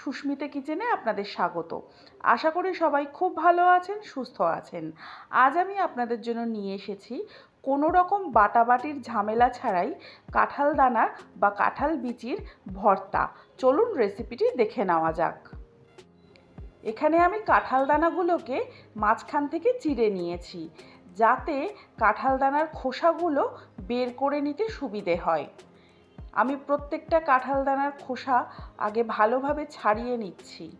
সুস্মিতা কিচেনে আপনাদের স্বাগত। আশা করি সবাই খুব ভালো আছেন, সুস্থ আছেন। আজ আমি আপনাদের জন্য নিয়ে এসেছি কোনো রকম বাটাবাটির ঝামেলা ছাড়াই কাঁঠাল দানা বা কাঁঠাল বিচির ভর্তা। চলুন রেসিপিটি দেখে নেওয়া যাক। এখানে আমি কাঁঠাল দানাগুলোকে মাঝখান থেকে চিড়ে নিয়েছি, যাতে কাঁঠাল দানার খোসাগুলো বের করে নিতে সুবিধে হয়। আমি প্রত্যেকটা কাঁঠাল দানার খোসা আগে ভালোভাবে ছাড়িয়ে নিচ্ছি।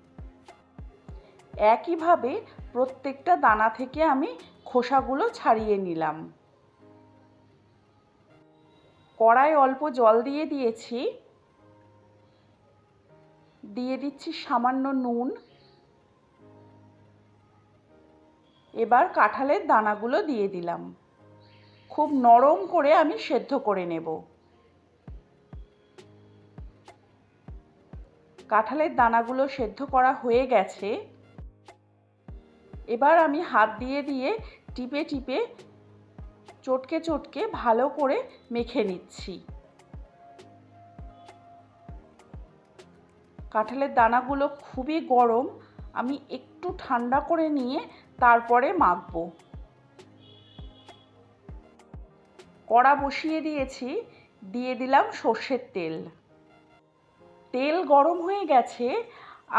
একইভাবে প্রত্যেকটা দানা থেকে আমি খোসাগুলো ছাড়িয়ে নিলাম। কড়াই অল্প জল দিয়ে দিয়েছি। দিয়ে দিচ্ছি সামান্য নুন। এবার কাঁঠালের দানাগুলো দিয়ে দিলাম। খুব নরম করে আমি সেদ্ধ করে নেব। কাঁঠালের দানাগুলো সেদ্ধ করা হয়ে গেছে। এবার আমি হাত দিয়ে দিয়ে টিপে টিপে চটকে চটকে ভালো করে মেখে নিচ্ছি। কাঁঠালের দানাগুলো খুবই গরম, আমি একটু ঠান্ডা করে নিয়ে তারপরে মাখবো। কড়া বসিয়ে দিয়েছি, দিয়ে দিলাম সর্ষের তেল। তেল গরম হয়ে গেছে,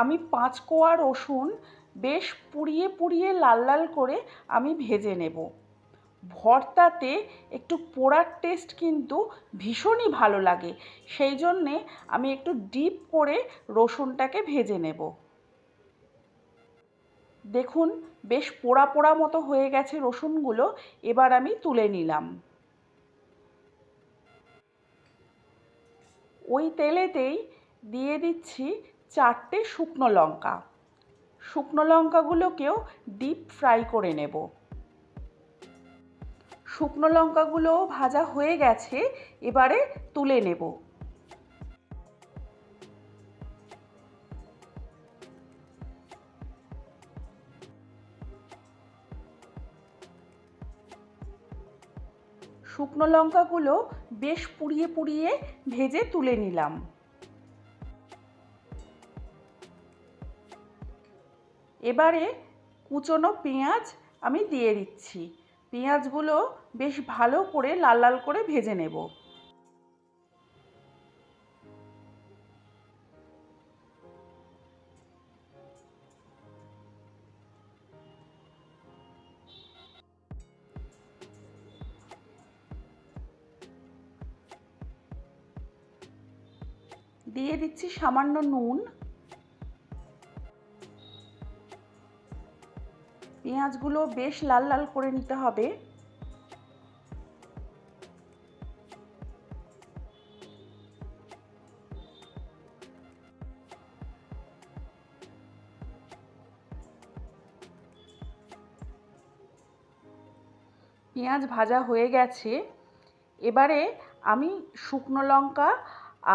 আমি পাঁচ কোয়া রসুন বেশ পুড়িয়ে পুড়িয়ে লাল লাল করে আমি ভেজে নেব। ভর্তাতে একটু পোড়ার টেস্ট কিন্তু ভীষণই ভালো লাগে, সেই জন্যে আমি একটু ডিপ করে রসুনটাকে ভেজে নেব। দেখুন, বেশ পোড়া পোড়া মতো হয়ে গেছে রসুনগুলো, এবার আমি তুলে নিলাম। ওই তেলেতেই দিয়ে দিচ্ছি চারটে শুকনো লঙ্কা। শুকনো লঙ্কাগুলোকেও ডিপ ফ্রাই করে নেব। শুকনো লঙ্কাগুলো ভাজা হয়ে গেছে, এবারে তুলে নেব। শুকনো লঙ্কাগুলো বেশ পুড়িয়ে পুড়িয়ে ভেজে তুলে নিলাম। এবারে কুচনো পেঁয়াজ আমি দিয়ে দিচ্ছি। পেঁয়াজগুলো বেশ ভালো করে লাল লাল করে ভেজে নেব। দিয়ে দিচ্ছি সামান্য নুন। পেঁয়াজগুলো বেশ লাল লাল করে নিতে হবে। পেঁয়াজ ভাজা হয়ে গেছে। এবারে আমি শুকনো লঙ্কা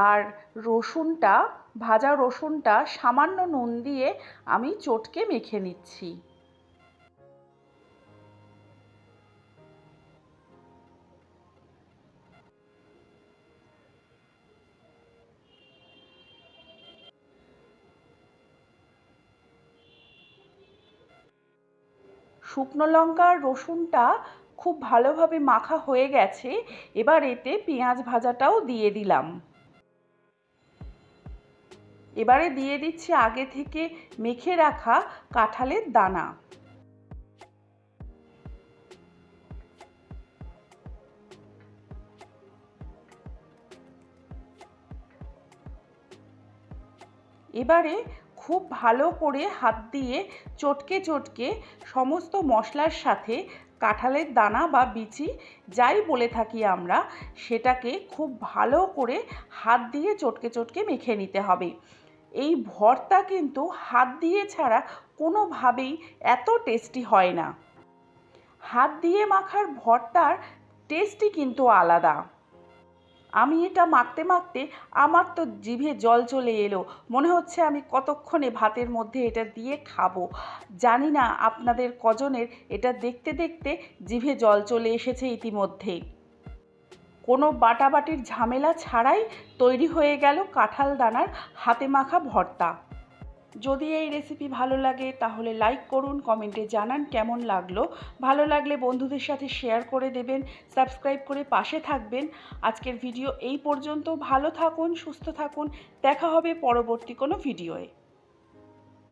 আর রসুনটা, ভাজা রসুনটা সামান্য নুন দিয়ে আমি চটকে মেখে নিচ্ছি। শুকনো লঙ্কা আর রসুনটা খুব ভালোভাবে মাখা হয়ে গেছে, এবার এতে পেঁয়াজ ভাজাটাও দিয়ে দিলাম। এবারে দিয়ে দিচ্ছি আগে থেকে মেখে রাখা কাঁঠালের দানা। এবারে খুব ভালো করে হাত দিয়ে চটকে চটকে সমস্ত মশলার সাথে কাঁঠালের দানা বা বিচি যাই বলে থাকি আমরা, সেটাকে খুব ভালো করে হাত দিয়ে চটকে চটকে মেখে নিতে হবে। এই ভর্তা কিন্তু হাত দিয়ে ছাড়া কোনোভাবেই এত টেস্টি হয় না। হাত দিয়ে মাখার ভর্তার টেস্টই কিন্তু আলাদা। আমি এটা মাখতে মাখতে আমার তো জিভে জল চলে এলো। মনে হচ্ছে আমি কতক্ষণে ভাতের মধ্যে এটা দিয়ে খাব। জানি না আপনাদের কজনের এটা দেখতে দেখতে জিভে জল চলে এসেছে ইতিমধ্যেই কোনো বাটাবাটির ঝামেলা ছাড়াই তৈরি হয়ে গেল কাঁঠাল দানার হাতে মাখা ভর্তা। যদি এই রেসিপি ভালো লাগে, তাহলে লাইক করুন কমেন্টে জানান কেমন লাগল। ভালো লাগলে বন্ধুদের সাথে শেয়ার করে দেবেন সাবস্ক্রাইব করে পাশে থাকবেন। আজকের ভিডিও এই পর্যন্ত। ভালো থাকুন, সুস্থ থাকুন। দেখা হবে পরবর্তী কোনো ভিডিওয়ে